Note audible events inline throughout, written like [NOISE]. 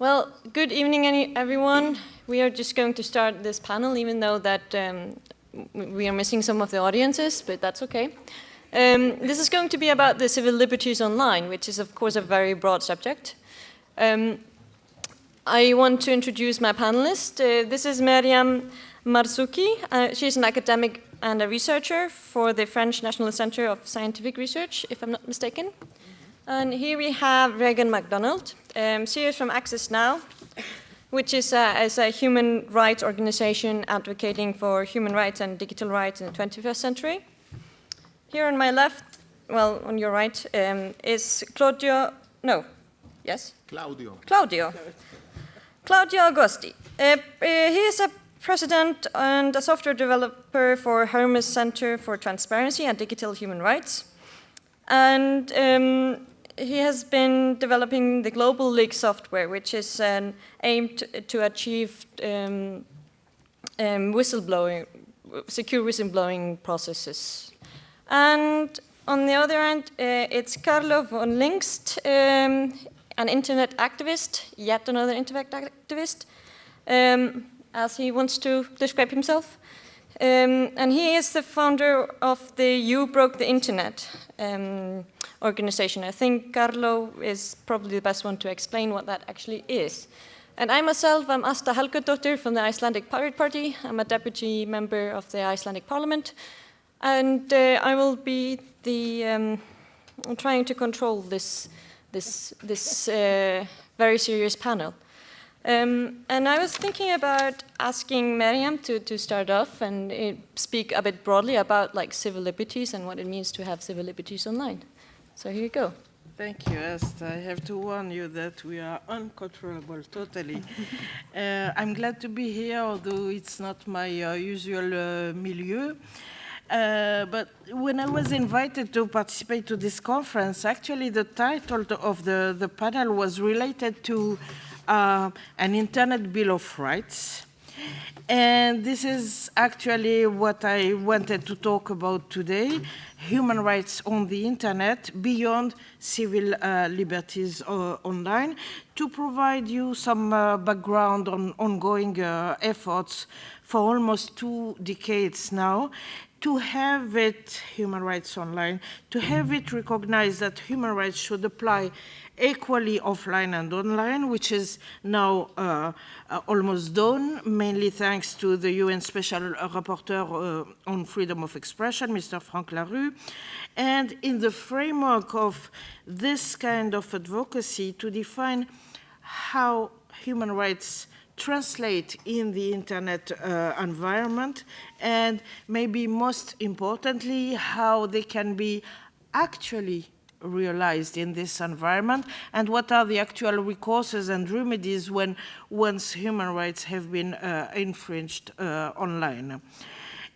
Well, good evening, everyone. We are just going to start this panel, even though that um, we are missing some of the audiences, but that's okay. Um, this is going to be about the civil liberties online, which is, of course, a very broad subject. Um, I want to introduce my panelist. Uh, this is Meriam Marzouki. Uh, she's an academic and a researcher for the French National Center of Scientific Research, if I'm not mistaken. And here we have Raegan MacDonald. Um, she is from Access Now, which is a, is a human rights organization advocating for human rights and digital rights in the 21st century. Here on my left, well, on your right, um, is Claudio, no, yes? Claudio. Claudio. Claudio Agosti. Uh, uh, he is a president and a software developer for Hermes Center for Transparency and Digital Human Rights. And um, he has been developing the Global Leak software, which is um, aimed to achieve um, um, whistleblowing, secure whistleblowing processes. And on the other end, uh, it's Carlo von Lynx, um, an internet activist, yet another internet activist, um, as he wants to describe himself. Um, and he is the founder of the You Broke the Internet um, organization. I think Carlo is probably the best one to explain what that actually is. And I myself, I'm Asta Helgadottir from the Icelandic Pirate Party. I'm a deputy member of the Icelandic Parliament. And uh, I will be the, um, trying to control this, this, this uh, very serious panel. Um, and I was thinking about asking Meriam to, to start off and uh, speak a bit broadly about like civil liberties and what it means to have civil liberties online. So here you go. Thank you, Asta. I have to warn you that we are uncontrollable, totally. [LAUGHS] uh, I'm glad to be here, although it's not my uh, usual uh, milieu. Uh, but when I was invited to participate to this conference, actually the title of the, the panel was related to uh, an Internet Bill of Rights. And this is actually what I wanted to talk about today, human rights on the internet beyond civil uh, liberties uh, online, to provide you some uh, background on ongoing uh, efforts for almost two decades now to have it, human rights online, to have it recognized that human rights should apply equally offline and online, which is now uh, almost done, mainly thanks to the UN Special Rapporteur uh, on Freedom of Expression, Mr. Frank La Rue. And in the framework of this kind of advocacy to define how human rights translate in the internet uh, environment and maybe most importantly how they can be actually realized in this environment and what are the actual recourses and remedies when once human rights have been uh, infringed uh, online.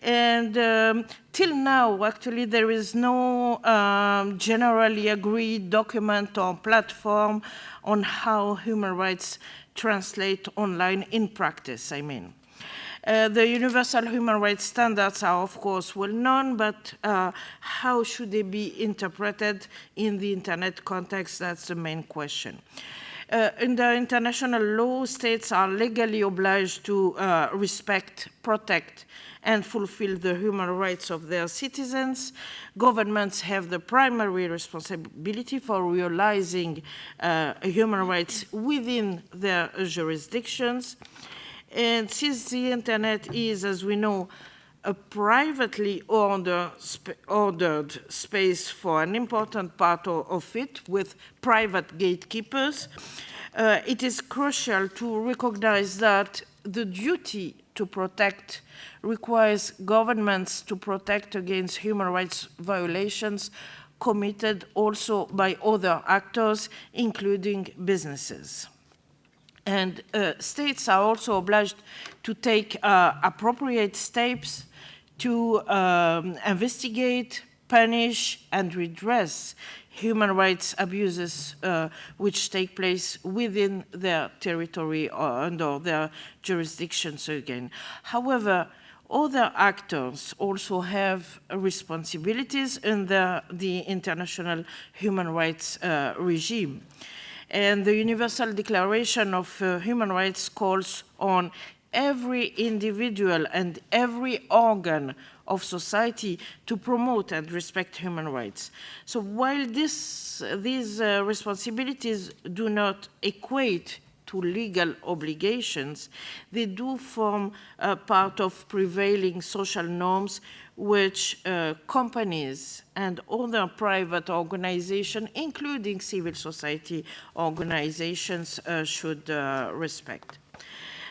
And um, till now, actually, there is no um, generally agreed document or platform on how human rights translate online in practice, I mean. Uh, the universal human rights standards are, of course, well known, but uh, how should they be interpreted in the internet context? That's the main question. Uh, the international law, states are legally obliged to uh, respect, protect, and fulfill the human rights of their citizens. Governments have the primary responsibility for realizing uh, human rights within their jurisdictions. And since the internet is, as we know, a privately order, sp ordered space for an important part of, it with private gatekeepers, uh, it is crucial to recognize that the duty to protect requires governments to protect against human rights violations committed also by other actors, including businesses. And uh, states are also obliged to take uh, appropriate steps to um, investigate, punish, and redress human rights abuses uh, which take place within their territory or under their jurisdictions again. However, other actors also have responsibilities in the, the international human rights uh, regime. And the Universal Declaration of uh, Human Rights calls on every individual and every organ of society to promote and respect human rights. So while this, these uh, responsibilities do not equate to legal obligations, they do form a part of prevailing social norms which uh, companies and other private organizations, including civil society organizations, uh, should uh, respect.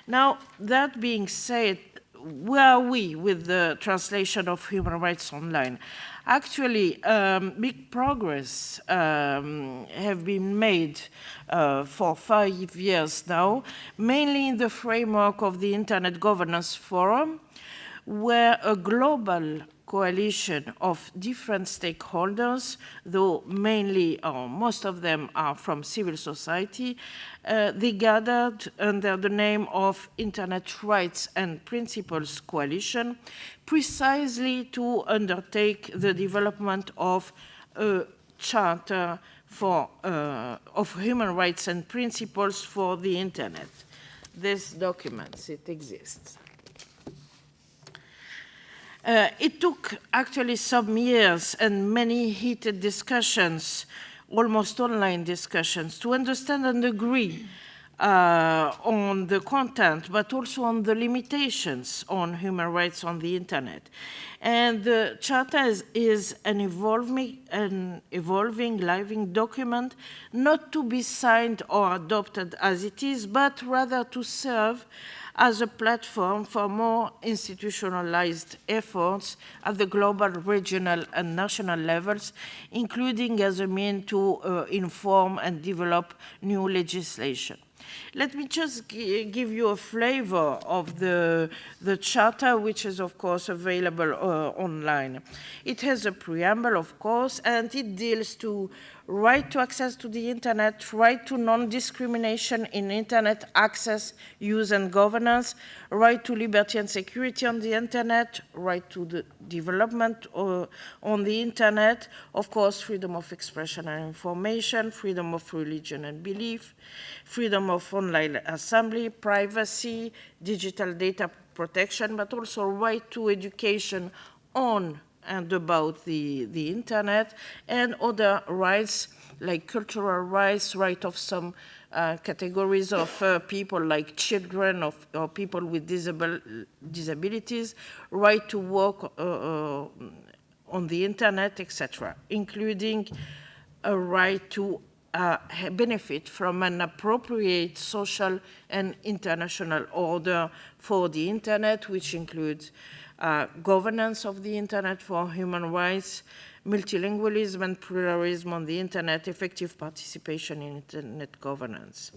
Now, that being said, where are we with the translation of human rights online? Actually, um, big progress um, have been made uh, for five years now, mainly in the framework of the Internet Governance Forum, where a global coalition of different stakeholders, though mainly or most of them are from civil society, uh, they gathered under the name of Internet Rights and Principles Coalition precisely to undertake the development of a charter for, uh, of human rights and principles for the Internet. This document, it exists. Uh, it took actually some years and many heated discussions, almost online discussions, to understand and agree uh, on the content, but also on the limitations on human rights on the internet. And the Charter is, is an, evolving, an evolving, living document, not to be signed or adopted as it is, but rather to serve as a platform for more institutionalized efforts at the global, regional, and national levels, including as a mean to uh, inform and develop new legislation. Let me just give you a flavor of the, the charter, which is, of course, available uh, online. It has a preamble, of course, and it deals to right to access to the internet, right to non-discrimination in internet access, use and governance, right to liberty and security on the internet, right to the development uh, on the internet, of course, freedom of expression and information, freedom of religion and belief, freedom of online assembly, privacy, digital data protection, but also right to education on and about the, the internet and other rights like cultural rights, right of some uh, categories of uh, people like children of, or people with disabil disabilities, right to work uh, uh on the internet, etc., including a right to uh, benefit from an appropriate social and international order for the internet, which includes uh, governance of the internet for human rights, multilingualism and pluralism on the internet, effective participation in internet governance.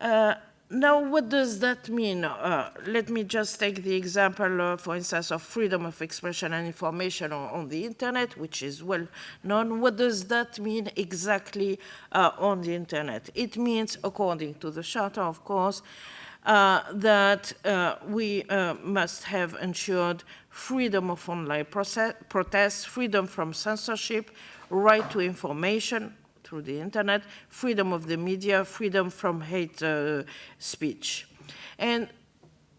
Uh, now, what does that mean? Uh, let me just take the example, uh, for instance, of freedom of expression and information on, on, the internet, which is well known. What does that mean exactly uh, on the internet? It means, according to the Charter, of course, that uh, we uh, must have ensured freedom of online protest, freedom from censorship, right to information through the internet, freedom of the media, freedom from hate uh, speech. And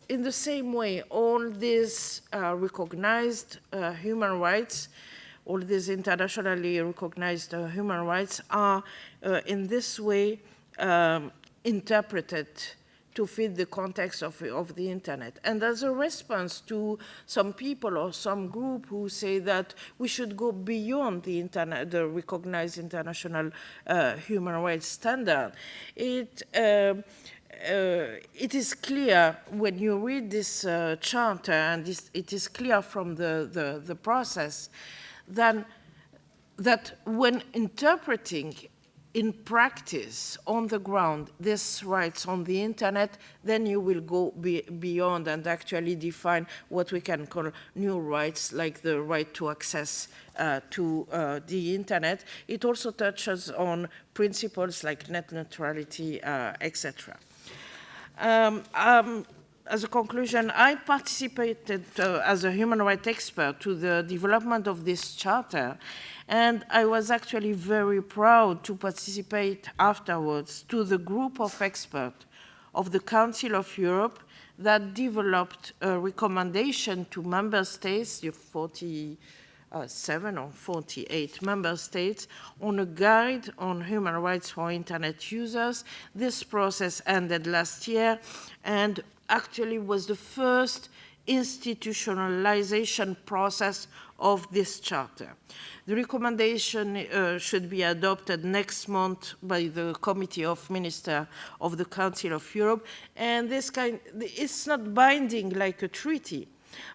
in the same way, all these uh, recognized uh, human rights, all these internationally recognized human rights are in this way um, interpreted to fit the context of, of the internet. And as a response to some people or some group who say that we should go beyond the internet, the recognized international uh, human rights standard, it, uh, uh, it is clear when you read this uh, charter, and this, it is clear from the, the, the process, that, that when interpreting in practice, on the ground, these rights on the internet, then you will go be beyond and actually define what we can call new rights, like the right to access uh, to uh, the internet. It also touches on principles like net neutrality, uh, etc. Um, um, as a conclusion, I participated uh, as a human rights expert to the development of this charter, And I was actually very proud to participate afterwards to the group of experts of the Council of Europe that developed a recommendation to member states, the 47 or 48 member states, on a guide on human rights for internet users. This process ended last year and actually was the first institutionalization process of this charter. The recommendation uh, should be adopted next month by the Committee of Ministers of the Council of Europe, and this kind, it's not binding like a treaty,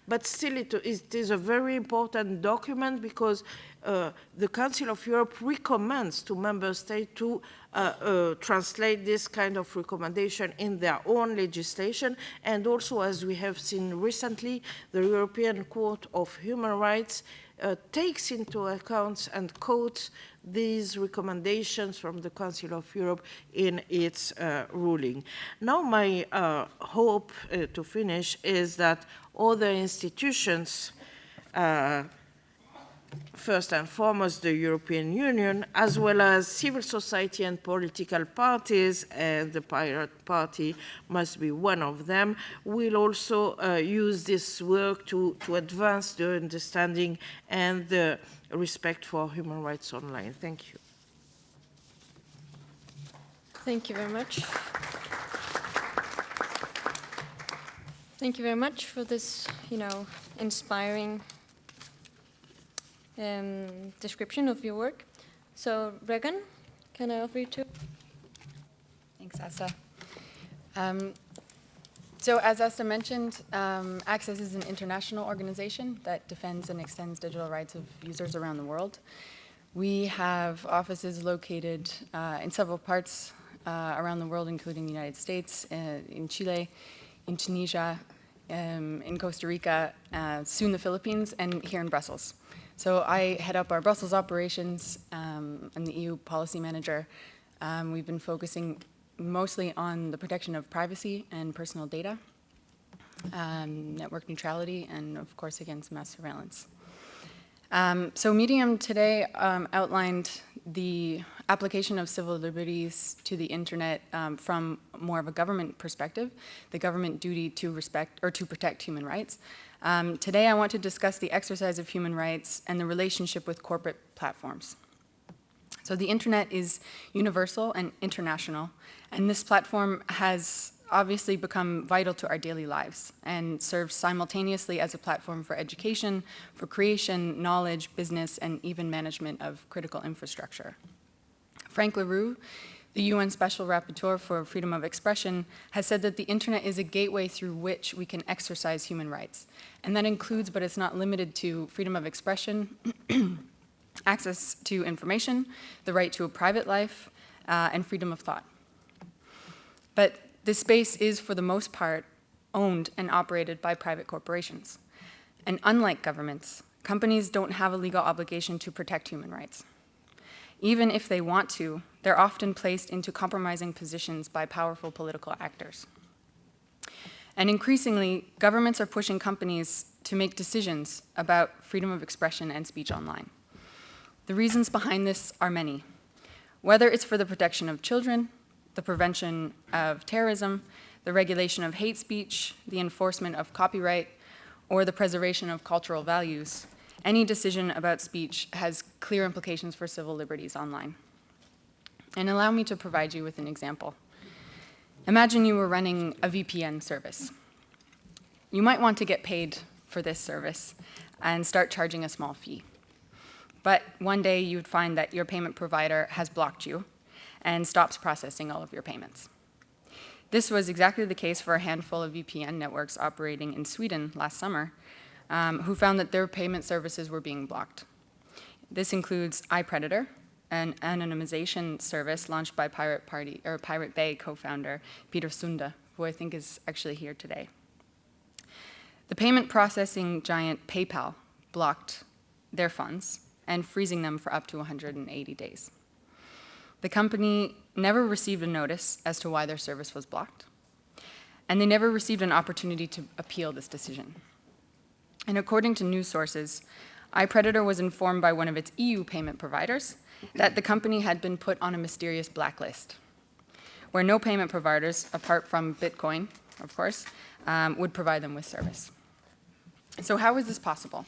but still it, it is a very important document because uh, the Council of Europe recommends to member states to uh, uh, translate this kind of recommendation in their own legislation. And also, as we have seen recently, the European Court of Human Rights uh, takes into account and quotes these recommendations from the Council of Europe in its uh, ruling. Now my hope to finish is that other institutions first and foremost the European Union, as well as civil society and political parties, and the Pirate Party must be one of them, will also uh, use this work to, to advance the understanding and the respect for human rights online. Thank you. Thank you very much. Thank you very much for this, you know, inspiring um, description of your work. So, Raegan, can I offer you two? Thanks, Asta. Um, so as Asta mentioned, um, Access is an international organization that defends and extends digital rights of users around the world. We have offices located uh, in several parts uh, around the world, including the United States, uh, in Chile, in Tunisia, um, in Costa Rica, uh, soon the Philippines, and here in Brussels. So I head up our Brussels operations. Um, I'm the EU policy manager. Um, we've been focusing mostly on the protection of privacy and personal data, um, network neutrality, and of course against mass surveillance. Um, so Meriam today um, outlined the application of civil liberties to the internet um, from more of a government perspective, the government duty to respect or to protect human rights. Um, today I want to discuss the exercise of human rights and the relationship with corporate platforms. So the internet is universal and international, and this platform has obviously become vital to our daily lives and serves simultaneously as a platform for education, for creation, knowledge, business, and even management of critical infrastructure. Frank La Rue the UN Special Rapporteur for Freedom of Expression has said that the internet is a gateway through which we can exercise human rights. And that includes, but it's not limited to, freedom of expression, [CLEARS THROAT] access to information, the right to a private life, uh, and freedom of thought. But this space is, for the most part, owned and operated by private corporations. And unlike governments, companies don't have a legal obligation to protect human rights. Even if they want to, they're often placed into compromising positions by powerful political actors. And increasingly, governments are pushing companies to make decisions about freedom of expression and speech online. The reasons behind this are many. Whether it's for the protection of children, the prevention of terrorism, the regulation of hate speech, the enforcement of copyright, or the preservation of cultural values, any decision about speech has clear implications for civil liberties online. And allow me to provide you with an example. Imagine you were running a VPN service. You might want to get paid for this service and start charging a small fee. But one day you would find that your payment provider has blocked you and stops processing all of your payments. This was exactly the case for a handful of VPN networks operating in Sweden last summer, um, who found that their payment services were being blocked. This includes iPredator, an anonymization service launched by Pirate Party or Pirate Bay co-founder Peter Sunde, who I think is actually here today. The payment processing giant PayPal blocked their funds and freezing them for up to 180 days. The company never received a notice as to why their service was blocked, and they never received an opportunity to appeal this decision. And according to news sources, iPredator was informed by one of its EU payment providers that the company had been put on a mysterious blacklist, where no payment providers, apart from Bitcoin, of course, um, would provide them with service. So how is this possible?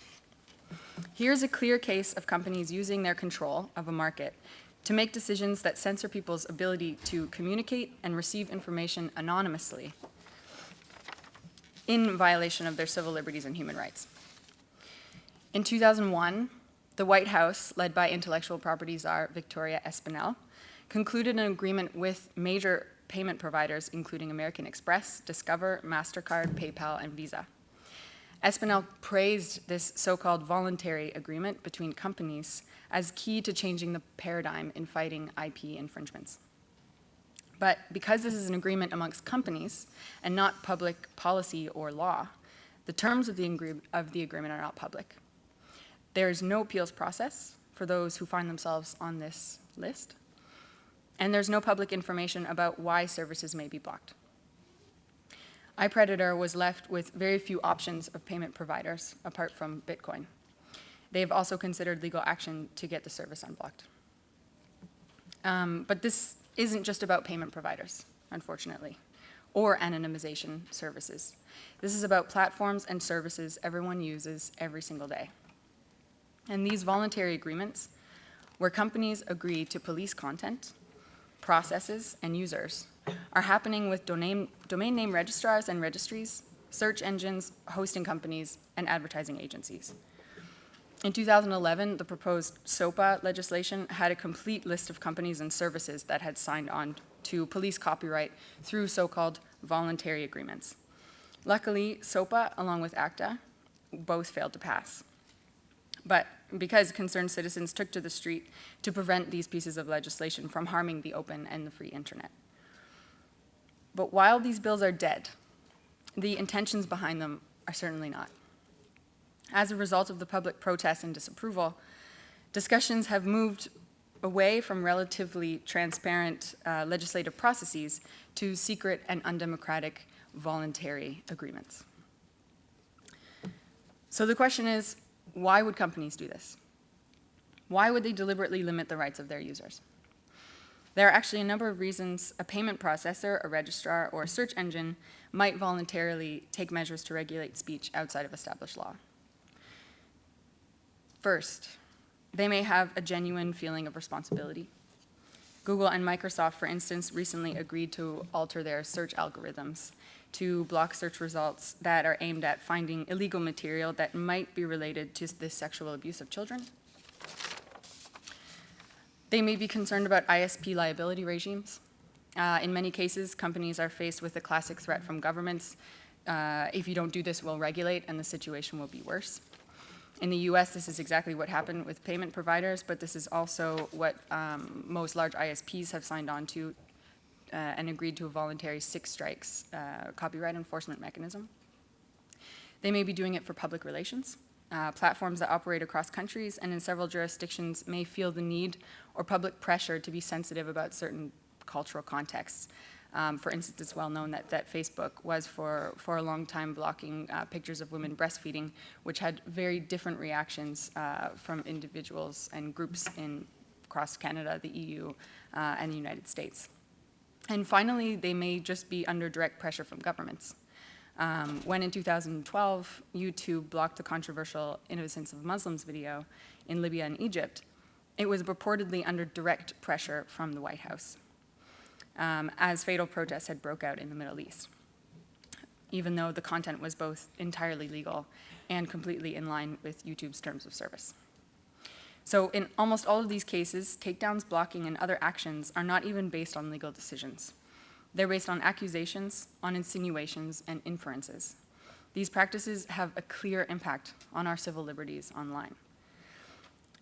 Here's a clear case of companies using their control of a market to make decisions that censor people's ability to communicate and receive information anonymously in violation of their civil liberties and human rights. In 2001, the White House, led by intellectual property czar Victoria Espinel, concluded an agreement with major payment providers, including American Express, Discover, MasterCard, PayPal, and Visa. Espinel praised this so-called voluntary agreement between companies as key to changing the paradigm in fighting IP infringements. But because this is an agreement amongst companies and not public policy or law, the terms of the, of the agreement are not public. There is no appeals process for those who find themselves on this list, and there's no public information about why services may be blocked. iPredator was left with very few options of payment providers apart from Bitcoin. They've also considered legal action to get the service unblocked. Um, but this isn't just about payment providers, unfortunately, or anonymization services. This is about platforms and services everyone uses every single day. And these voluntary agreements, where companies agree to police content, processes, and users, are happening with domain, domain name registrars and registries, search engines, hosting companies, and advertising agencies. In 2011, the proposed SOPA legislation had a complete list of companies and services that had signed on to police copyright through so-called voluntary agreements. Luckily, SOPA, along with ACTA, both failed to pass. But because concerned citizens took to the street to prevent these pieces of legislation from harming the open and the free internet. But while these bills are dead, the intentions behind them are certainly not. As a result of the public protests and disapproval, discussions have moved away from relatively transparent uh, legislative processes to secret and undemocratic voluntary agreements. So the question is, why would companies do this? Why would they deliberately limit the rights of their users? There are actually a number of reasons a payment processor, a registrar, or a search engine might voluntarily take measures to regulate speech outside of established law. First, they may have a genuine feeling of responsibility. Google and Microsoft, for instance, recently agreed to alter their search algorithms to block search results that are aimed at finding illegal material that might be related to the sexual abuse of children. They may be concerned about ISP liability regimes. Uh, in many cases, companies are faced with a classic threat from governments. Uh, if you don't do this, we'll regulate, and the situation will be worse. In the US, this is exactly what happened with payment providers, but this is also what um, most large ISPs have signed on to uh, and agreed to a voluntary six strikes uh, copyright enforcement mechanism. They may be doing it for public relations. Uh, platforms that operate across countries and in several jurisdictions may feel the need or public pressure to be sensitive about certain cultural contexts. Um, for instance, it's well known that, that Facebook was for, for a long time blocking uh, pictures of women breastfeeding, which had very different reactions uh, from individuals and groups in across Canada, the EU, uh, and the United States. And finally, they may just be under direct pressure from governments. Um, when in 2012, YouTube blocked the controversial Innocence of Muslims video in Libya and Egypt, it was reportedly under direct pressure from the White House um, as fatal protests had broke out in the Middle East, even though the content was both entirely legal and completely in line with YouTube's terms of service. So in almost all of these cases, takedowns, blocking, and other actions are not even based on legal decisions. They're based on accusations, on insinuations, and inferences. These practices have a clear impact on our civil liberties online.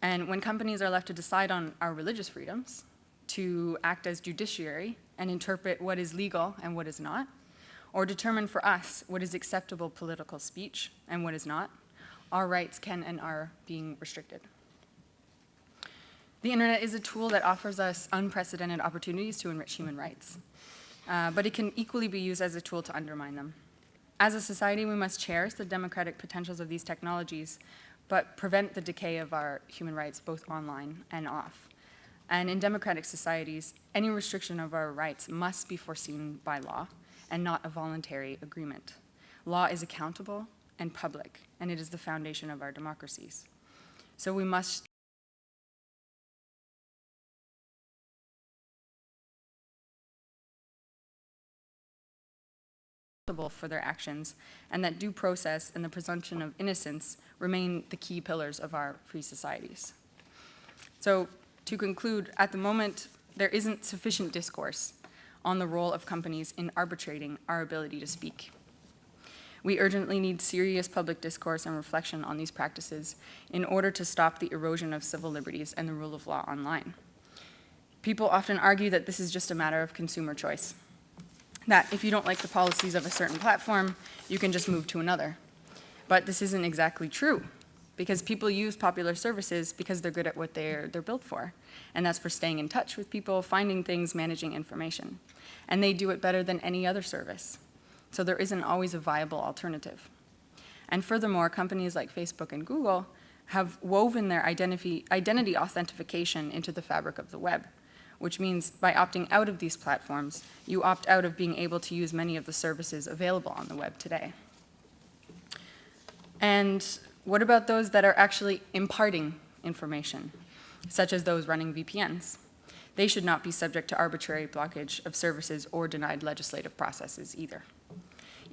And when companies are left to decide on our religious freedoms, to act as judiciary and interpret what is legal and what is not, or determine for us what is acceptable political speech and what is not, our rights can and are being restricted. The internet is a tool that offers us unprecedented opportunities to enrich human rights, uh, but it can equally be used as a tool to undermine them. As a society, we must cherish the democratic potentials of these technologies, but prevent the decay of our human rights both online and off. And in democratic societies, any restriction of our rights must be foreseen by law and not a voluntary agreement. Law is accountable and public, and it is the foundation of our democracies. So we must for their actions, and that due process and the presumption of innocence remain the key pillars of our free societies. So to conclude, at the moment, there isn't sufficient discourse on the role of companies in arbitrating our ability to speak. We urgently need serious public discourse and reflection on these practices in order to stop the erosion of civil liberties and the rule of law online. People often argue that this is just a matter of consumer choice that if you don't like the policies of a certain platform, you can just move to another. But this isn't exactly true because people use popular services because they're good at what they're, they're built for. And that's for staying in touch with people, finding things, managing information. And they do it better than any other service. So there isn't always a viable alternative. And furthermore, companies like Facebook and Google have woven their identity, identity authentication into the fabric of the web which means by opting out of these platforms, you opt out of being able to use many of the services available on the web today. And what about those that are actually imparting information, such as those running VPNs? They should not be subject to arbitrary blockage of services or denied legislative processes either.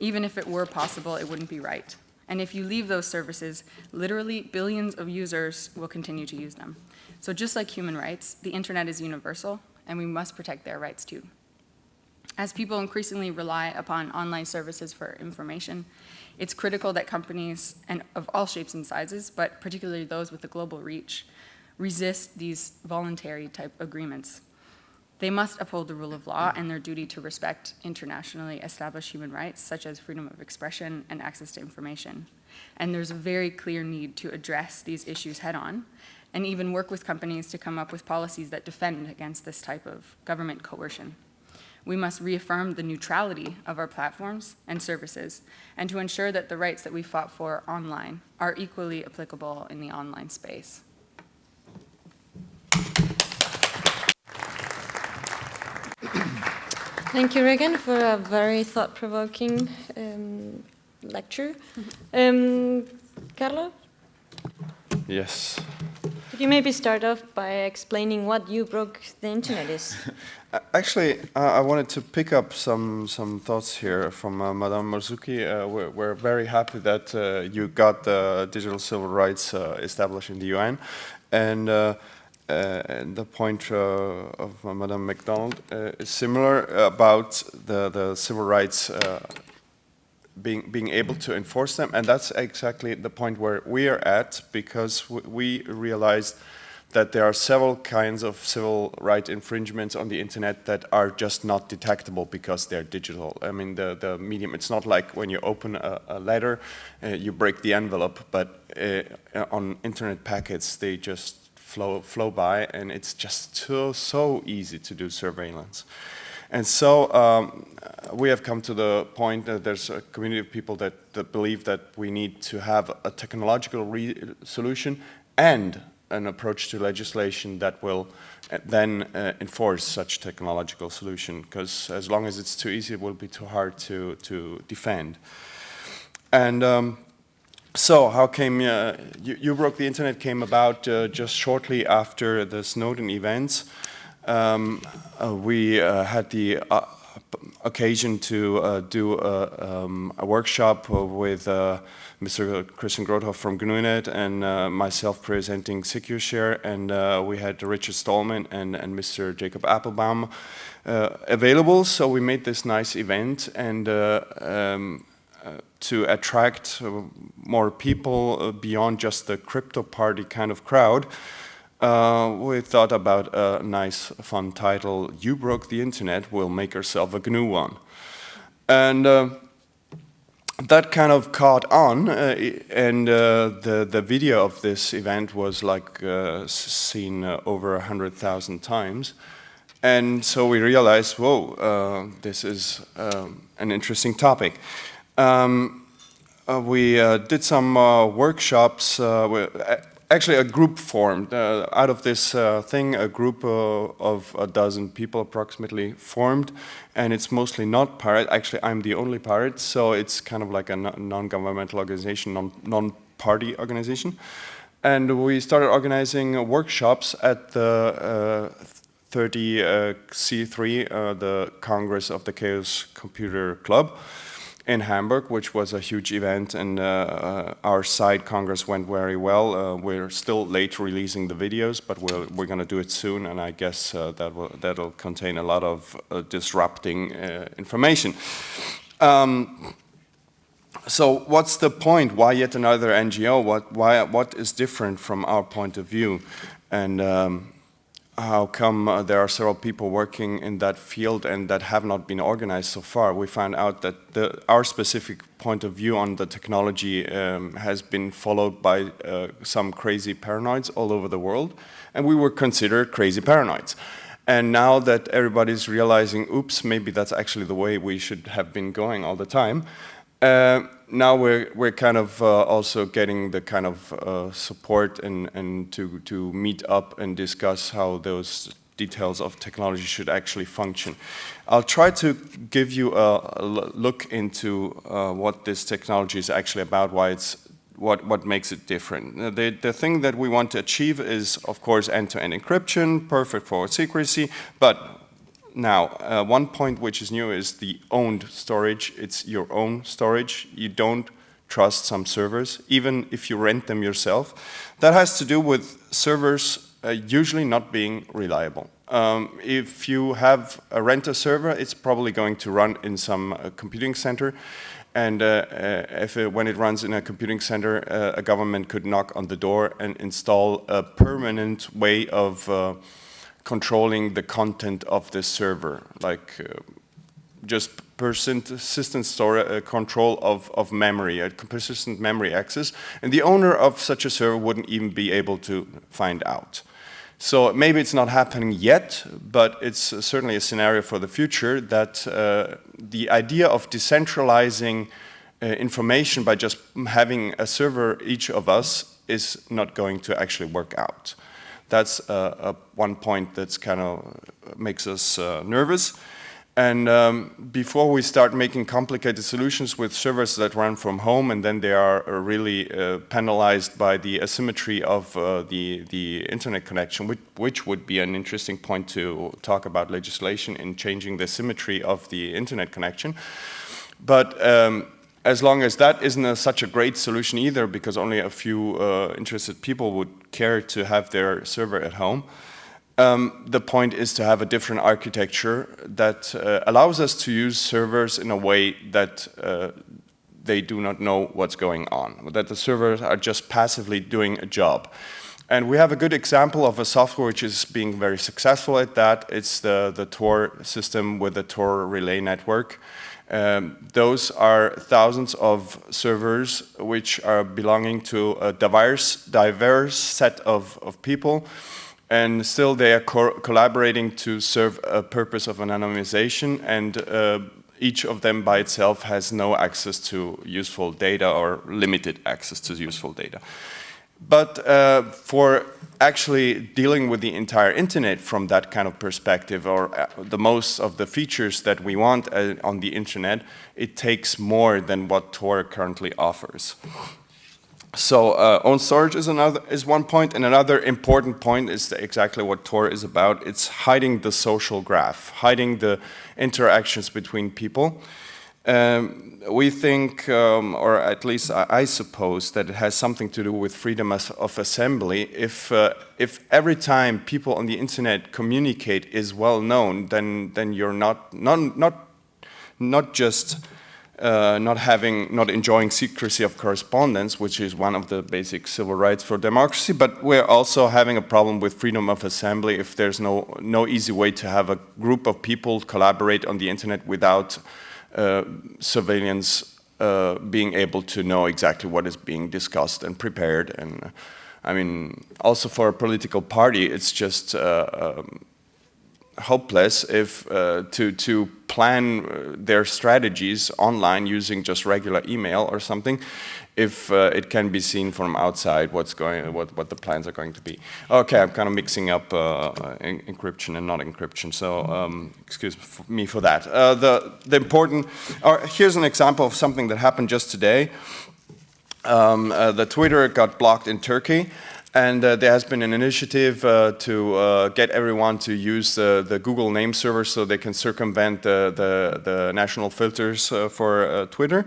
Even if it were possible, it wouldn't be right. And if you leave those services, literally billions of users will continue to use them. So just like human rights, the internet is universal, and we must protect their rights too. As people increasingly rely upon online services for information, it's critical that companies, and of all shapes and sizes, but particularly those with a global reach, resist these voluntary type agreements. They must uphold the rule of law and their duty to respect internationally established human rights, such as freedom of expression and access to information. And there's a very clear need to address these issues head on and even work with companies to come up with policies that defend against this type of government coercion. We must reaffirm the neutrality of our platforms and services and to ensure that the rights that we fought for online are equally applicable in the online space. Thank you, Raegan, for a very thought-provoking um, lecture. Um, Carlo? Yes. You maybe start off by explaining what you broke the internet is? [LAUGHS] Actually, uh, I wanted to pick up some some thoughts here from uh, Madame Marzouki. Uh, we're, we're, very happy that uh, you got the digital civil rights uh, established in the UN, and, uh, and the point of Madame MacDonald is similar about the the civil rights being, being able to enforce them. And that's exactly the point where we are at because we realized that there are several kinds of civil right infringements on the internet that are just not detectable because they're digital. I mean, the, the medium, it's not like when you open a, a letter, uh, you break the envelope, but uh, on internet packets, they just flow, flow by and it's just so, so easy to do surveillance. And so um, we have come to the point that there's a community of people that, that believe that we need to have a technological solution and an approach to legislation that will uh, then uh, enforce such technological solution because as long as it's too easy it will be too hard to, to defend. And um, so how came, uh, you, you, Broke the Internet came about uh, just shortly after the Snowden events. Um, uh, we uh, had the uh, occasion to uh, do a, um, a, workshop with uh, Mr. Christian Grothoff from GNUnet and uh, myself presenting secushare and we had Richard Stallman and, and Mr. Jacob Appelbaum available so we made this nice event and um, to attract more people beyond just the crypto party kind of crowd uh, we thought about a nice, fun title, You Broke the Internet, We'll Make Ourselves a GNU One. And uh, that kind of caught on, uh, and uh, the, the video of this event was like uh, seen uh, over 100,000 times. And so we realized, whoa, this is um, an interesting topic. Um, we did some workshops. Uh, actually, a group formed uh, out of this uh, thing. A group of a dozen people, approximately, formed, and it's mostly not pirate. Actually, I'm the only pirate, so it's kind of like a non-governmental organization, non-party organization. And we started organizing workshops at the 30 uh, C3, uh, the Congress of the Chaos Computer Club in Hamburg, which was a huge event, and uh, uh our side Congress went very well. Uh, we're still late releasing the videos, but we're, we're going to do it soon, and I guess uh, that will, that'll contain a lot of disrupting information. Um, so what's the point? Why yet another NGO? What, why, what is different from our point of view? And um, how come uh, there are several people working in that field and that have not been organized so far. We found out that the, our specific point of view on the technology um, has been followed by uh, some crazy paranoids all over the world, and we were considered crazy paranoids. And now that everybody's realizing, oops, maybe that's actually the way we should have been going all the time, uh, now we're we're kind of uh, also getting the kind of uh, support and and to to meet up and discuss how those details of technology should actually function. I'll try to give you a, a look into uh, what this technology is actually about, why it's what what makes it different. The the thing that we want to achieve is of course end-to-end -end encryption, perfect forward secrecy, but now, uh, one point which is new is the owned storage. It's your own storage. You don't trust some servers, even if you rent them yourself. That has to do with servers uh, usually not being reliable. Um, if you have a rent a server, it's probably going to run in some uh, computing center. And uh, uh, if it, when it runs in a computing center, uh, a government could knock on the door and install a permanent way of controlling the content of the server, like uh, just persistent store, uh, control of, of memory, a persistent memory access, and the owner of such a server wouldn't even be able to find out. So maybe it's not happening yet, but it's uh, certainly a scenario for the future that uh, the idea of decentralizing uh, information by just having a server, each of us, is not going to actually work out that's one point that's kind of makes us uh, nervous. And um, before we start making complicated solutions with servers that run from home and then they are uh, really uh, penalized by the asymmetry of uh, the, the internet connection, which, which, would be an interesting point to talk about legislation in changing the symmetry of the internet connection. But um, as long as that isn't a, such a great solution either, because only a few uh, interested people would care to have their server at home, um, the point is to have a different architecture that uh, allows us to use servers in a way that uh, they do not know what's going on, that the servers are just passively doing a job. And we have a good example of a software which is being very successful at that. It's the, the Tor system with the Tor relay network. Um, those are thousands of servers which are belonging to a diverse, diverse set of, of people and still they are co collaborating to serve a purpose of anonymization and uh, each of them by itself has no access to useful data or limited access to useful data. But uh, for actually dealing with the entire internet from that kind of perspective or uh, the most of the features that we want uh, on the internet, it takes more than what Tor currently offers. So uh, own storage is another is one point, and another important point is exactly what Tor is about. It's hiding the social graph, hiding the interactions between people. Um, we think, um, or at least I, I, suppose, that it has something to do with freedom of assembly. If, uh, if every time people on the internet communicate is well known, then, then you're not, not, not, not just uh, not having, not enjoying secrecy of correspondence, which is one of the basic civil rights for democracy, but we're also having a problem with freedom of assembly if there's no, no easy way to have a group of people collaborate on the internet without surveillance uh, being able to know exactly what is being discussed and prepared. And uh, I mean, also for a political party, it's just um, hopeless if uh, to to plan uh, their strategies online using just regular email or something if uh, it can be seen from outside what's going what what the plans are going to be. Okay i'm kind of mixing up uh, en encryption and not encryption so um, excuse me for that. Uh, the the important or here's an example of something that happened just today. Um, uh, the twitter got blocked in turkey and uh, there has been an initiative uh, to uh, get everyone to use the Google name server so they can circumvent the, the, the national filters uh, for uh, Twitter.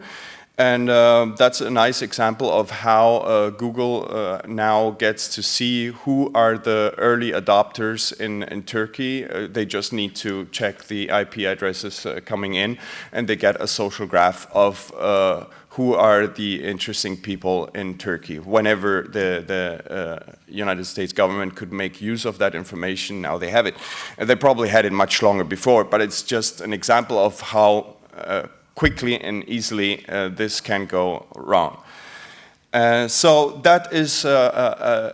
And uh, that's a nice example of how Google now gets to see who are the early adopters in, in Turkey. they just need to check the IP addresses coming in and they get a social graph of who are the interesting people in Turkey. Whenever the, the uh, United States government could make use of that information, now they have it. And they probably had it much longer before, but it's just an example of how uh, quickly and easily uh, this can go wrong. Uh, so that is uh,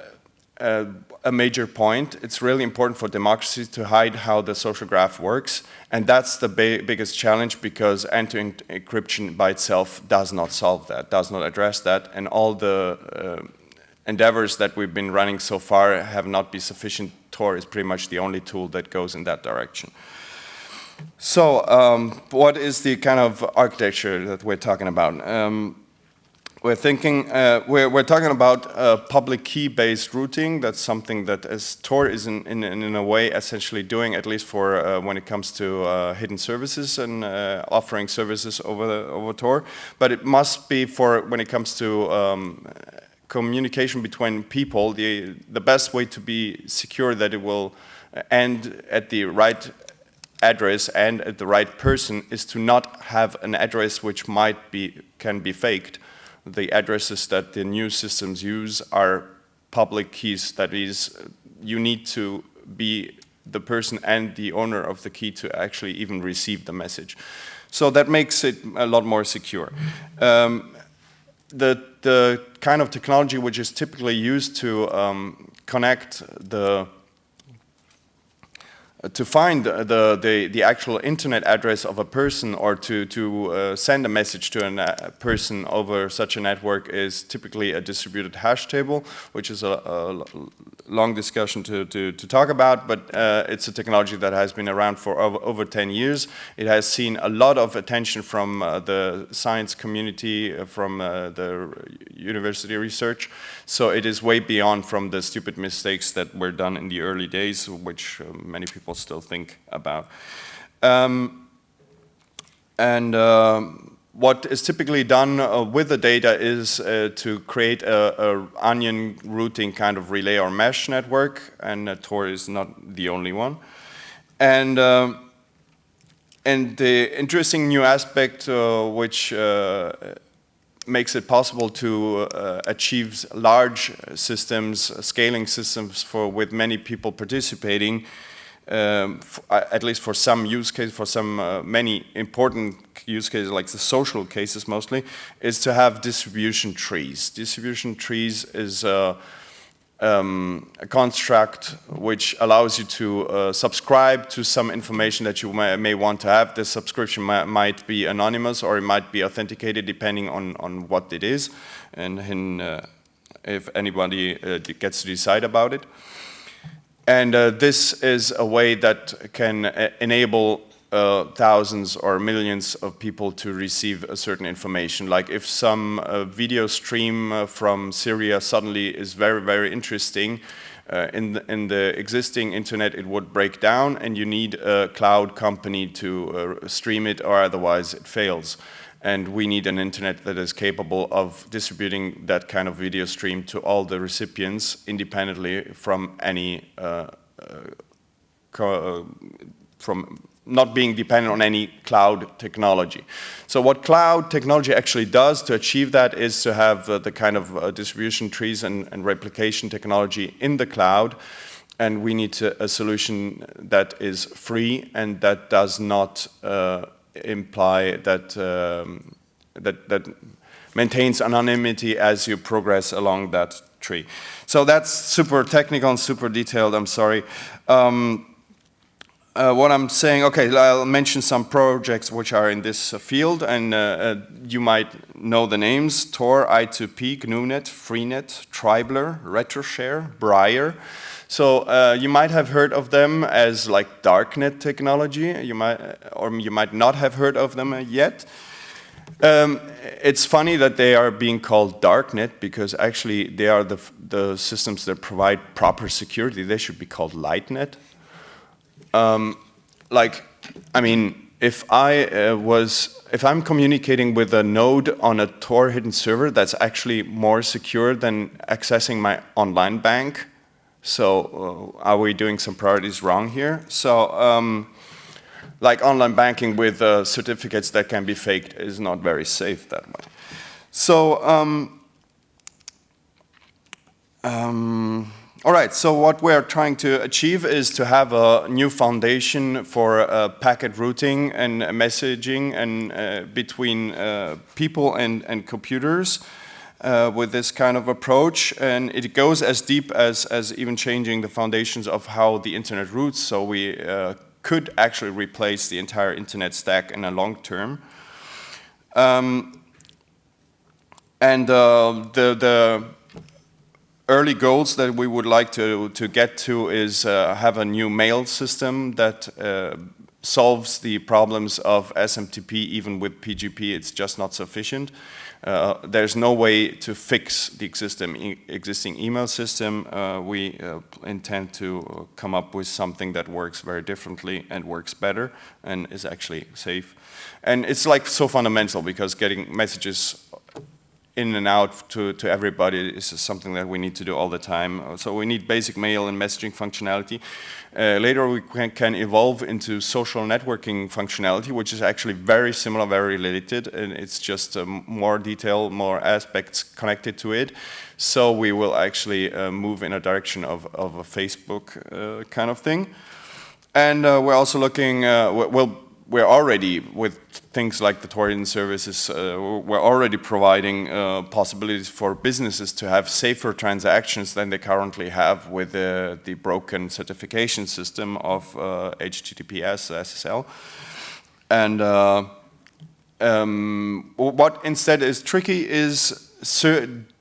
a major point. It's really important for democracy to hide how the social graph works. And that's the biggest challenge because end-to-end encryption by itself does not solve that, does not address that. And all the uh, endeavors that we've been running so far have not been sufficient. Tor is pretty much the only tool that goes in that direction. So um, what is the kind of architecture that we're talking about? Um, we're thinking, uh, we're, we're, talking about uh, public key-based routing. That's something that as Tor is in, in, in, a way essentially doing, at least for uh, when it comes to uh, hidden services and uh, offering services over, the, over Tor. But it must be for when it comes to um, communication between people, the, the best way to be secure that it will end at the right address and at the right person is to not have an address which might be, can be faked the addresses that the new systems use are public keys. That is, you need to be the person and the owner of the key to actually even receive the message. So that makes it a lot more secure. Um, the, the kind of technology which is typically used to um, connect the to find the, the, the, actual internet address of a person or to, to uh, send a message to a uh, person over such a network is typically a distributed hash table, which is a, a long discussion to, to, to talk about, but uh, it's a technology that has been around for over, over, 10 years. It has seen a lot of attention from uh, the science community, uh, from the university research, so it is way beyond from the stupid mistakes that were done in the early days, which many people people still think about. Um, and um, what is typically done uh, with the data is uh, to create a, a, onion routing kind of relay or mesh network, and uh, Tor is not the only one. And um, and the interesting new aspect uh, which uh, makes it possible to uh, achieve large systems, scaling systems for with many people participating um, at least for some use cases, for some uh, many important use cases, like the social cases mostly, is to have distribution trees. Distribution trees is uh, um, a construct which allows you to uh, subscribe to some information that you may, may want to have. This subscription might be anonymous or it might be authenticated depending on, on what it is and uh, if anybody uh, gets to decide about it. And uh, this is a way that can uh, enable uh, thousands or millions of people to receive a certain information. Like if some uh, video stream uh, from Syria suddenly is very, very interesting, uh, in, the, in the existing internet it would break down and you need a cloud company to stream it or otherwise it fails and we need an internet that is capable of distributing that kind of video stream to all the recipients independently from any uh, uh, uh, from not being dependent on any cloud technology. So what cloud technology actually does to achieve that is to have uh, the kind of uh, distribution trees and, and, replication technology in the cloud and we need to, a solution that is free and that does not uh, imply that, um, that, that maintains anonymity as you progress along that tree. So that's super technical and super detailed, I'm sorry. Um, uh, what I'm saying, okay, I'll mention some projects which are in this uh, field, and uh, uh you might know the names, Tor, I2P, GNUnet, Freenet, Tribler, RetroShare, Briar. So uh, you might have heard of them as like darknet technology, you might, or you might not have heard of them yet. Um, it's funny that they are being called darknet because actually they are the, the systems that provide proper security. They should be called lightnet. Um, like, I mean, if I uh, was, if I'm communicating with a node on a Tor hidden server, that's actually more secure than accessing my online bank. So uh, are we doing some priorities wrong here? So um, like online banking with uh, certificates that can be faked is not very safe that way. So, um, um, all right, so what we're trying to achieve is to have a new foundation for uh, packet routing and messaging and uh, between uh, people and, and computers uh, with this kind of approach. And it goes as deep as, as even changing the foundations of how the internet routes. So we uh, could actually replace the entire internet stack in a long term. Um, and uh, the, the early goals that we would like to, to get to is uh, have a new mail system that uh, solves the problems of SMTP even with PGP. It's just not sufficient. Uh, there's no way to fix the existing, existing email system. Uh, we uh, intend to come up with something that works very differently and works better and is actually safe. And it's like so fundamental because getting messages in and out to, to everybody is something that we need to do all the time. So we need basic mail and messaging functionality. Uh, later we can, can, evolve into social networking functionality, which is actually very similar, very related, and it's just um, more detail, more aspects connected to it. So we will actually uh, move in a direction of, of a Facebook uh, kind of thing. And uh, we're also looking, uh, well, we're already, with things like the Torian services, uh, we're already providing uh, possibilities for businesses to have safer transactions than they currently have with uh, the broken certification system of HTTPS, uh, SSL. And uh, um, what instead is tricky is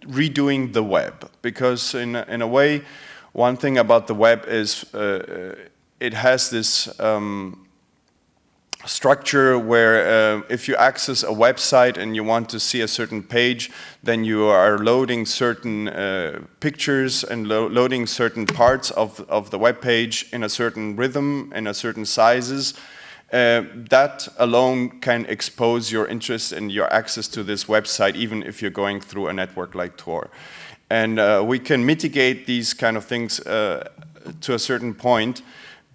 redoing the web, because in, in a way, one thing about the web is uh, it has this um, structure where uh, if you access a website and you want to see a certain page, then you are loading certain uh, pictures and lo loading certain parts of, of the web page in a certain rhythm, in a certain sizes. Uh, that alone can expose your interest and your access to this website even if you're going through a network like Tor. And uh, we can mitigate these kind of things uh, to a certain point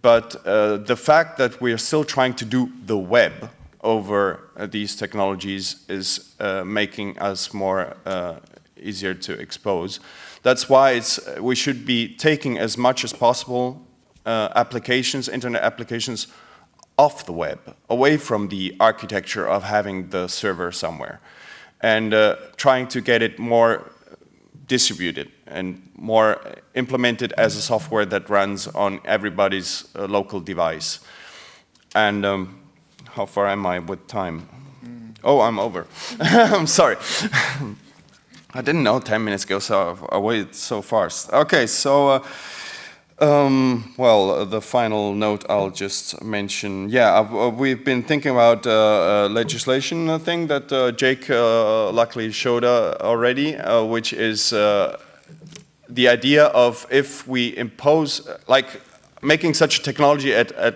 but uh, the fact that we are still trying to do the web over uh, these technologies is uh, making us more uh, easier to expose. That's why it's, we should be taking as much as possible uh, applications, internet applications, off the web, away from the architecture of having the server somewhere, and uh, trying to get it more distributed and more implemented as a software that runs on everybody's uh, local device. And um, how far am I with time? Mm. Oh, I'm over. [LAUGHS] I'm sorry. [LAUGHS] I didn't know 10 minutes go so away so fast. Okay, so uh, um, well, uh, the final note I'll just mention. Yeah, uh, we've been thinking about uh, legislation thing that uh, Jake uh, luckily showed already, which is the idea of if we impose, like making such a technology at, at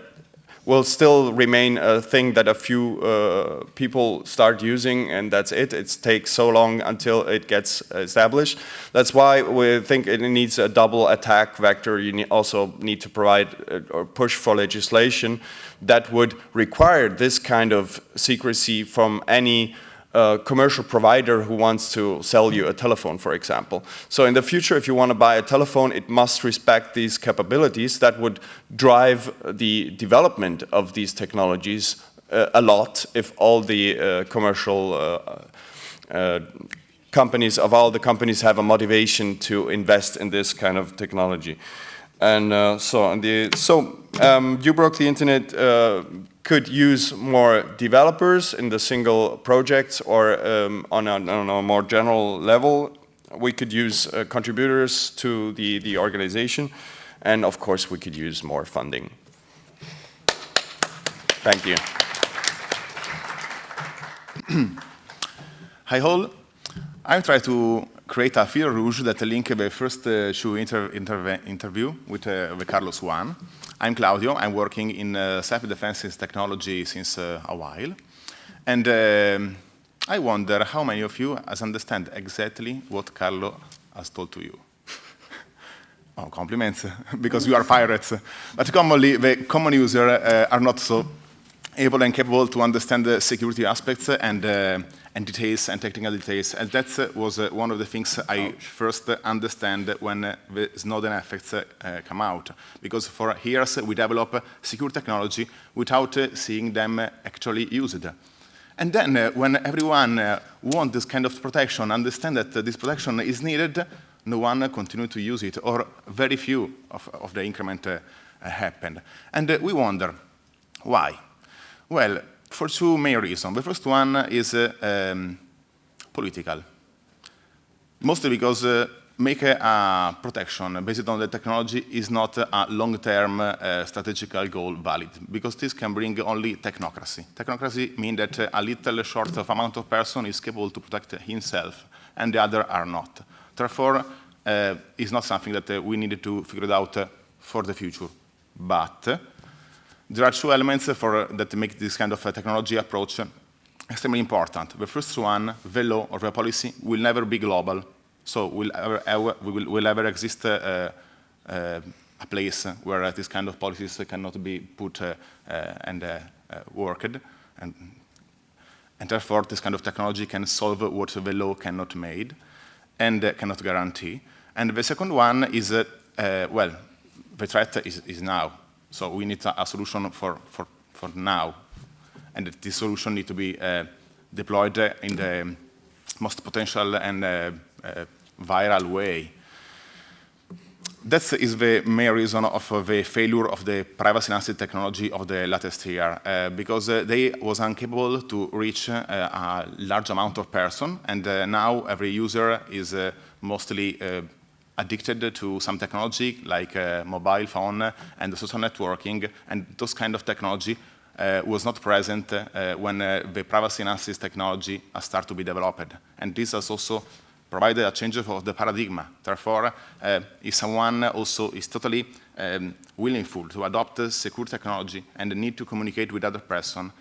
will still remain a thing that a few uh, people start using and that's it. It takes so long until it gets established. That's why we think it needs a double attack vector. You also need to provide uh, or push for legislation that would require this kind of secrecy from any a commercial provider who wants to sell you a telephone, for example. So in the future, if you want to buy a telephone, it must respect these capabilities that would drive the development of these technologies uh, a lot if all the uh, commercial uh, uh companies, of all the companies have a motivation to invest in this kind of technology. And uh, so, the, so um, uBroke the internet uh, could use more developers in the single projects or um, on, a, on, a, more general level. We could use uh, contributors to the, the organization. And of course, we could use more funding. Thank you. Hi all. I'm trying to create a fil rouge that link the first uh, inter inter interview with, uh, with Carlos One. I'm Claudio. I'm working in uh, self-defense technology since uh, a while. And um, I wonder how many of you has understand exactly what Carlo has told to you. [LAUGHS] oh, compliments, [LAUGHS] because you are pirates. But commonly, the common user uh, are not so able and capable to understand the security aspects and, uh, and details and technical details. And that uh, was uh, one of the things I first understand when uh, the Snowden effects uh, come out. Because for years we develop secure technology without seeing them actually used. And then when everyone wants this kind of protection, understand that this protection is needed, no one continues to use it, or very few of, of the increment happened. And we wonder, why? Well, for two main reasons. The first one is uh, um, political. Mostly because uh, make a, protection based on the technology is not a long-term uh, strategical goal valid, because this can bring only technocracy. Technocracy means that a little short of amount of person is capable to protect himself, and the other are not. Therefore, uh, it's not something that uh, we needed to figure out uh, for the future. But there are two elements for, that make this kind of technology approach extremely important. The first one, the law or the policy, will never be global. So will ever, ever, will, will ever exist uh, uh, a place where this kind of policies cannot be put uh, and worked. And, and therefore, this kind of technology can solve what the law cannot make and cannot guarantee. And the second one is, well, the threat is, is now. So we need a, a solution for, for, for now. And this solution needs to be uh, deployed in the most potential and uh, uh, viral way. That is the main reason of the failure of the privacy-enhanced technology of the latest year, uh, because uh, they was incapable to reach uh, a large amount of person, and now every user is mostly addicted to some technology like uh, mobile phone and social networking, and those kind of technology uh, was not present uh, when uh, the privacy analysis technology started to be developed. And this has also provided a change of the paradigm. Therefore, uh, if someone also is totally um, willingful to adopt secure technology and need to communicate with other person,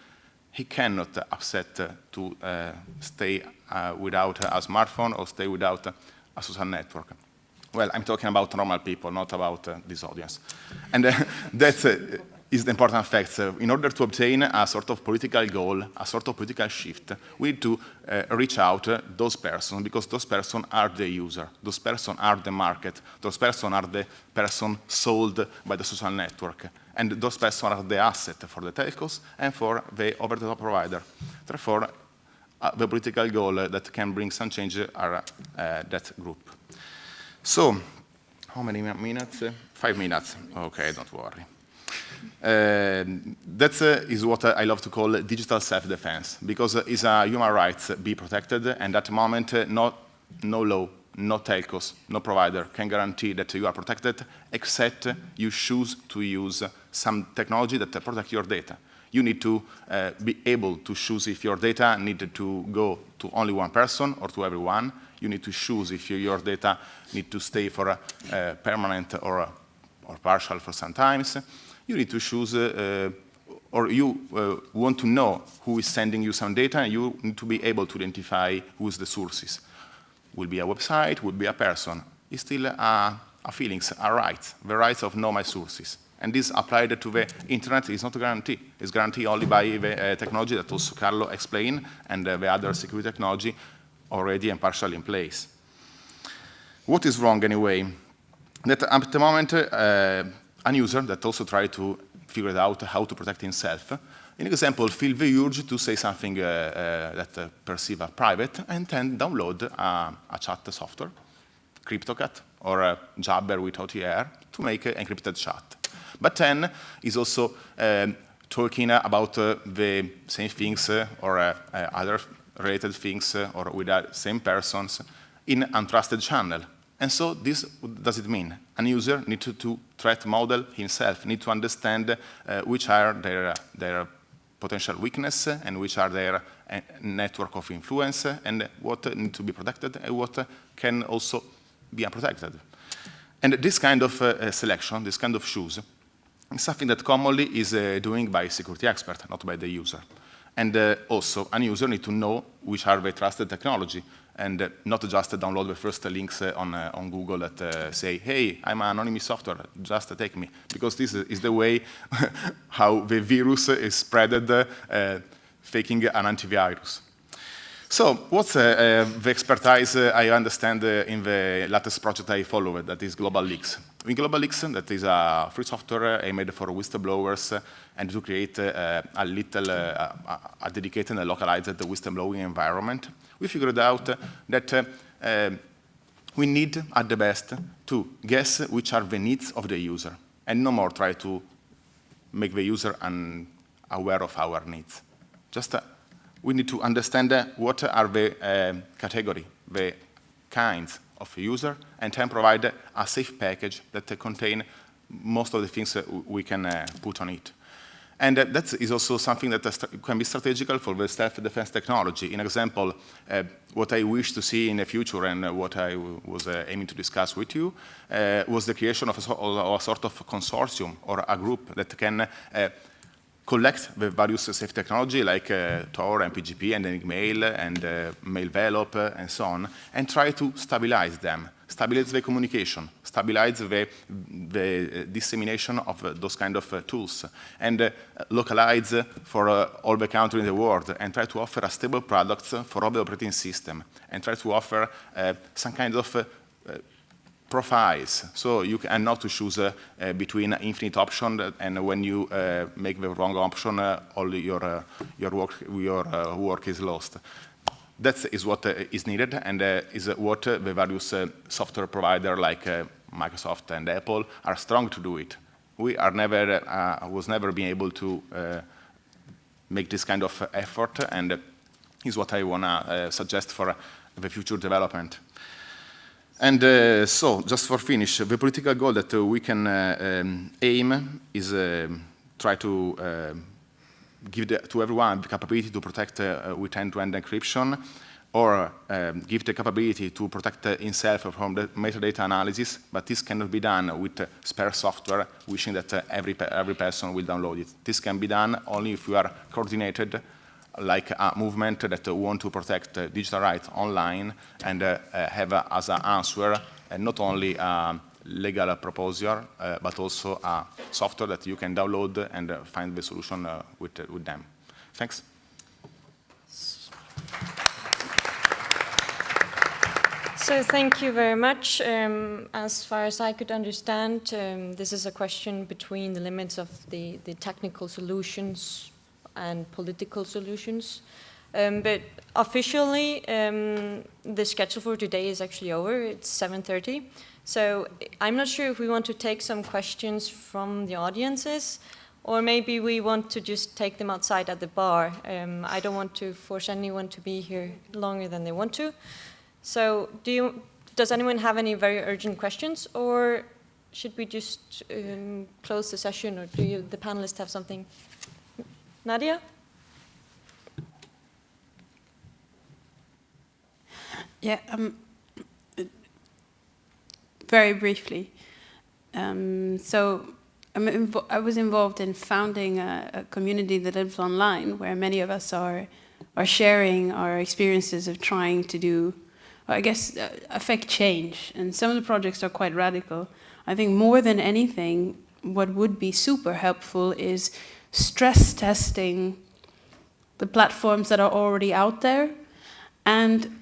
he cannot upset to uh, stay without a smartphone or stay without a social network. Well, I'm talking about normal people, not about uh, this audience. And uh, [LAUGHS] that uh, is the important fact. in order to obtain a sort of political goal, a sort of political shift, we need to uh, reach out uh, those persons because those persons are the user. Those persons are the market. Those persons are the person sold by the social network. And those persons are the asset for the telcos and for the over-the-top provider. Therefore, uh, the political goal that can bring some change are that group. So, how many minutes? Five minutes. Okay, don't worry. Uh, that uh, is what uh, I love to call digital self-defense, because it's a human rights be protected, and at the moment, uh, no, no law, no telcos, no provider can guarantee that you are protected, except you choose to use some technology that protect your data. You need to uh, be able to choose if your data needed to go to only one person or to everyone, you need to choose if your data need to stay for a, a permanent or, a, or partial for some times. You need to choose, uh, or you uh, want to know who is sending you some data, and you need to be able to identify who is the sources. Will be a website, will be a person. It's still a, a feelings, a right, the rights of know my sources. And this applied to the internet is not a guarantee. It's guaranteed only by the uh, technology that also Carlo explained and uh, the other security technology already and partially in place. What is wrong anyway? That at the moment, uh, an user that also tried to figure out how to protect himself, in example, feel the urge to say something uh, uh, that uh, perceive a private and then download a, a chat software, CryptoCat or Jabber with OTR to make an encrypted chat. But then is also um, talking about uh, the same things uh, or uh, uh, other related things uh, or with the same persons in untrusted channel. And so this, does it mean? An user needs to, to threat model himself, need to understand which are their, their potential weakness and which are their network of influence and what need to be protected and what can also be unprotected. And this kind of uh, selection, this kind of shoes, is something that commonly is uh, doing by security expert, not by the user. And uh, also, a user need to know which are the trusted technology, and uh, not just download the first links uh, on, uh, on Google that uh, say, hey, I'm an anonymous software, just take me. Because this is the way [LAUGHS] how the virus is spreaded, faking an antivirus. So what's uh, uh, the expertise uh, I understand uh, in the latest project I followed, uh, that is GlobaLeaks. In GlobaLeaks, uh, that is a free software aimed for whistleblowers and to create a little, a dedicated and localized whistleblowing environment, we figured out that um, we need, at the best, to guess which are the needs of the user, and no more try to make the user aware of our needs. Just we need to understand uh, what are the uh, category, the kinds of user, and then provide a safe package that uh, contain most of the things that we can uh, put on it. And uh, that is also something that uh, can be strategical for the self-defense technology. In example, what I wish to see in the future and what I was aiming to discuss with you was the creation of a, a, sort of consortium or a group that can collect the various safe technology like uh, Tor and PGP and Enigmail and uh, Mailvelope uh, and so on, and try to stabilize them, stabilize the communication, stabilize the, the dissemination of uh, those kind of uh, tools, and uh, localize for all the countries in the world, and try to offer a stable product for all the operating system, and try to offer some kind of profiles. So you can not to choose uh, between infinite options, and when you uh, make the wrong option, uh, all your uh, your work your uh, work is lost. That is what is needed, and is what the various software provider like Microsoft and Apple are strong to do it. We are never was never being able to make this kind of effort, and is what I wanna suggest for the future development. And uh, so, just for finish, the political goal that uh, we can uh, um, aim is uh, try to uh, give the, to everyone the capability to protect uh, with end-to-end -end encryption, or um, give the capability to protect himself from the metadata analysis, but this cannot be done with spare software, wishing that every, every person will download it. This can be done only if we are coordinated like a movement that want to protect digital rights online and uh, have as an answer not only a legal proposal, uh, but also a software that you can download and find the solution uh, with, with them. Thanks. So thank you very much. Um, as far as I could understand, um, this is a question between the limits of the, the technical solutions and political solutions. Um, but officially, um, the schedule for today is actually over. It's 7.30. So I'm not sure if we want to take some questions from the audiences, or maybe we want to just take them outside at the bar. Um, I don't want to force anyone to be here longer than they want to. So do you, does anyone have any very urgent questions, or should we just um, close the session, or do you, the panelists have something Nadia? Yeah, um, very briefly. Um, so i was involved in founding a, a, community that lives online where many of us are, are sharing our experiences of trying to do, I guess, uh, affect change. And some of the projects are quite radical. I think more than anything, what would be super helpful is stress testing the platforms that are already out there and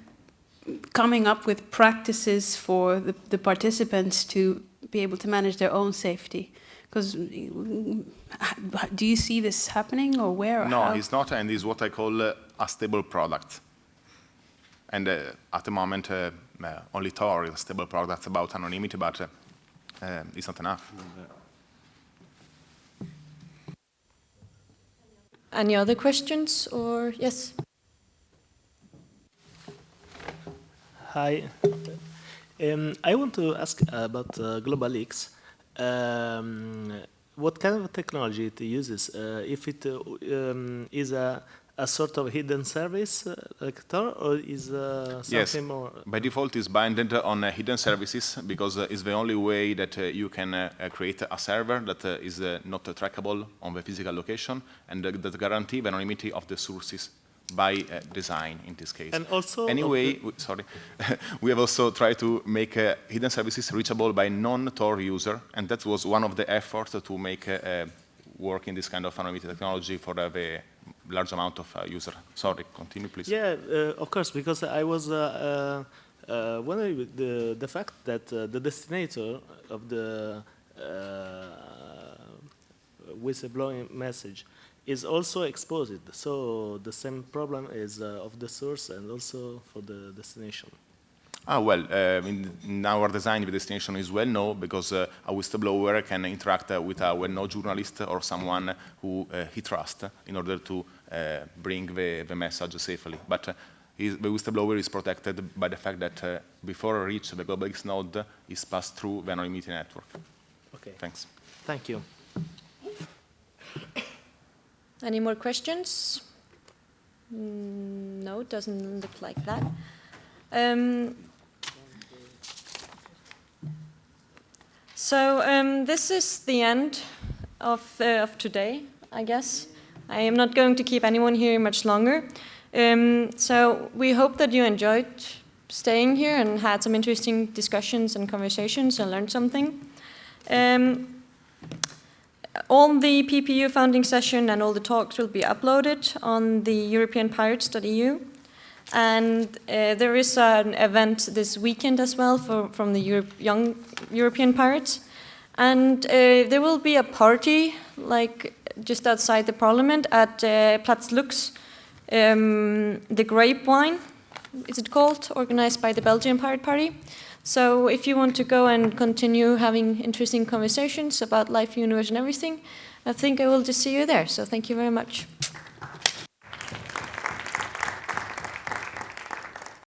coming up with practices for the, the participants to be able to manage their own safety. Because do you see this happening or where? Or no, how? it's not, and it's what I call uh, a stable product. And uh, at the moment, uh, uh, only Tor is a stable product about anonymity, but uh, uh, it's not enough. Any other questions or yes? Hi. Um, I want to ask about uh, GlobaLeaks. Um, what kind of technology it uses? Uh, if it uh, um, is a, a sort of hidden service uh, like Tor, or is uh, something Yes. more? By default, it's binded on uh, hidden services because uh, it's the only way that uh, you can uh, create a server that uh, is uh, not trackable on the physical location and uh, that guarantee the anonymity of the sources by uh, design in this case. And also anyway, we, sorry, [LAUGHS] we have also tried to make uh, hidden services reachable by non-Tor user, and that was one of the efforts to make work in this kind of anonymity technology for uh, the large amount of uh, user. Sorry, continue please. Yeah, uh, of course, because I was uh, uh, wondering the, the fact that uh, the destinator of the uh, whistleblowing message is also exposed. So the same problem is uh, of the source and also for the destination. Ah, well, uh, in, in our design, the destination is well known because uh, a whistleblower can interact uh, with a well-known journalist or someone who uh, he trusts in order to bring the, the message safely. But uh, is, the whistleblower is protected by the fact that uh, before reach the global node is passed through the anonymity network. Okay, Thanks. thank you. Any more questions? Mm, No, it doesn't look like that. Um, so um, this is the end of, uh, of today, I guess. I am not going to keep anyone here much longer. Um, so we hope that you enjoyed staying here and had some interesting discussions and conversations and learned something. Um, all the PPU founding session and all the talks will be uploaded on the europeanpirates.eu. And uh, there is an event this weekend as well for, from the Europe, Young European Pirates. And uh, there will be a party, like just outside the parliament, at uh, Platz Lux, um, the Grape Wine, is it called, organized by the Belgian Pirate Party. So if you want to go and continue having interesting conversations about life, universe, and everything, I think I will just see you there. So thank you very much.